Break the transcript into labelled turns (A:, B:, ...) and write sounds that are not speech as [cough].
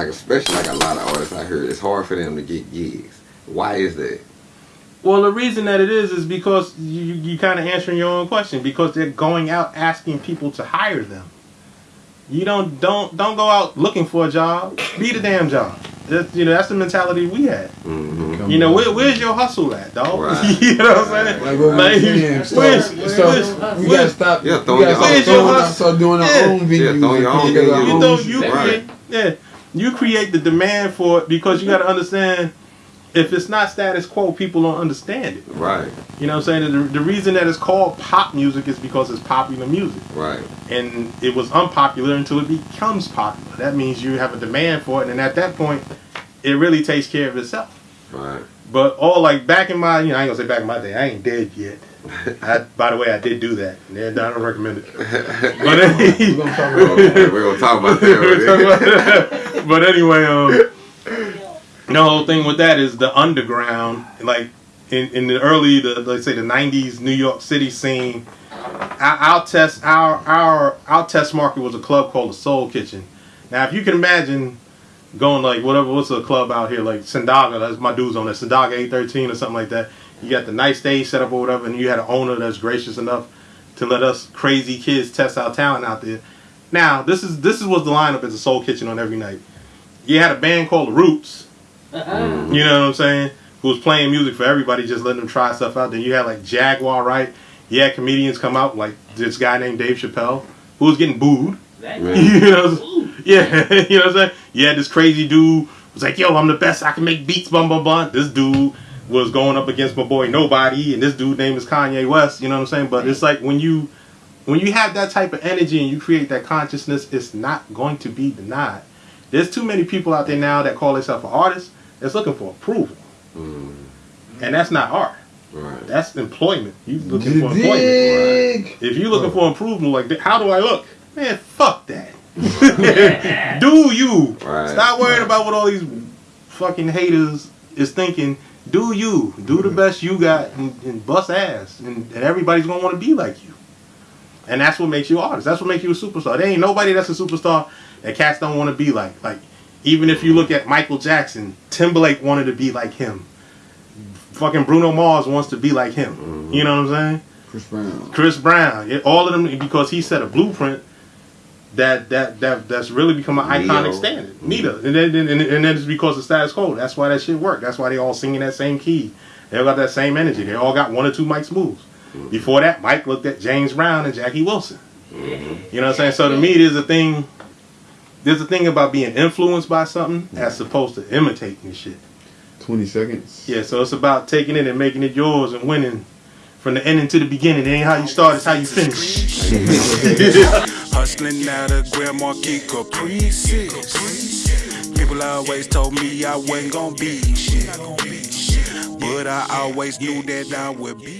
A: Like especially like a lot of artists I heard, it's hard for them to get gigs. Why is that?
B: Well, the reason that it is is because you you kind of answering your own question because they're going out asking people to hire them. You don't don't don't go out looking for a job. Be the damn job. That's, you know that's the mentality we had.
A: Mm-hmm.
B: You know where, where's your hustle at, dog?
A: Right. [laughs]
B: you know what I'm saying?
C: Like what
B: Like,
C: saying, so,
B: where's-
C: so
B: where's-
C: we gotta
B: where's-
C: stop.
A: Yeah,
C: we
A: throw
C: gotta
A: your
C: stop
B: own-
C: throwing
B: Where's your
C: out- start doing our
B: Yeah.
C: own venues.
A: Yeah, throw
C: and
A: your own
C: put together our
A: venues.
B: you
C: own
B: know
C: shit.
B: you
A: Right.
B: create yeah you create the demand for it because you got to understand if it's not status quo people don't understand it.
A: Right,
B: you know what i'm saying? The, the reason that it's called pop music is because it's popular music.
A: Right,
B: and it was unpopular until it becomes popular. That means you have a demand for it and at that point it really takes care of itself.
A: Right.
B: But all like back in my you know i ain't gonna say back in my day i ain't dead yet [laughs] I, by the way, I did do that. and I don't recommend it. [laughs] But
C: We're
B: anyway,
C: gonna talk
A: We're
C: about
A: gonna,
C: that.
A: we're gonna talk about that. [laughs]
B: about that. but anyway, um, the whole thing with that is the underground, like in, in the early, the let's say the '90s New York City scene. Our, our test, our our our test market was a club called the Soul Kitchen. Now, if you can imagine going like whatever, what's a club out here like Sendaga? That's my dudes on there, Sendaga 813 or something like that. You got the nice stage set up or whatever, and you had an owner that's gracious enough to let us crazy kids test our talent out there. Now, this is this is what the lineup is a Soul Kitchen on every night. You had a band called The Roots.
A: Mm-hmm.
B: You know what I'm saying? Who was playing music for everybody, just letting them try stuff out. Then you had like Jaguar, right? You had comedians come out, like this guy named Dave Chappelle, who was getting booed. [laughs] you know, yeah, [laughs] you know what I'm saying? You had this crazy dude was like, "Yo, I'm the best. I can make beats." Bum bum bum. This dude was going up against my boy Nobody, and this dude name is Kanye West. You know what I'm saying? But it's like when you when you have that type of energy and you create that consciousness, it's not going to be denied. There's too many people out there now that call themselves an artist that's looking for approval,
A: Mm,
B: and that's not art.
A: right.
B: That's employment. You looking for employment.
C: Dig.
B: If you looking for improvement, like how do I look? Man, fuck that. [laughs] Do you?
A: Right.
B: Stop worrying about what all these fucking haters is thinking. Do you? Do the mm-hmm. best you got and, and bust ass, and, and everybody's gonna want to be like you. And that's what makes you an artist. That's what makes you a superstar. There ain't nobody that's a superstar that cats don't want to be like. Like even if you look at Michael Jackson, Timberlake wanted to be like him. Fucking Bruno Mars wants to be like him. You mm-hmm. know what I'm saying?
C: Chris Brown.
B: Chris Brown, all of them because he set a blueprint that that that that's really become an iconic
A: Neo.
B: standard. Mm. Nita, and then and, and then it's because of status quo. That's why that shit worked. That's why they all singing that same key. They all got that same energy. They all got one or two Mike moves. Mm-hmm. Before that, Mike looked at James Brown and Jackie Wilson.
A: Mm-hmm.
B: You know what I'm saying? So to me, there's a thing. There's a thing about being influenced by something mm-hmm. as opposed to imitating shit.
C: 20 seconds.
B: Yeah, so it's about taking it and making it yours and winning from the ending to the beginning. It ain't how you start, it's how you finish. [laughs] [laughs]
D: Hustling out of Grand Marquis Caprices. People always told me I wasn't gonna be shit. But I always knew that I would be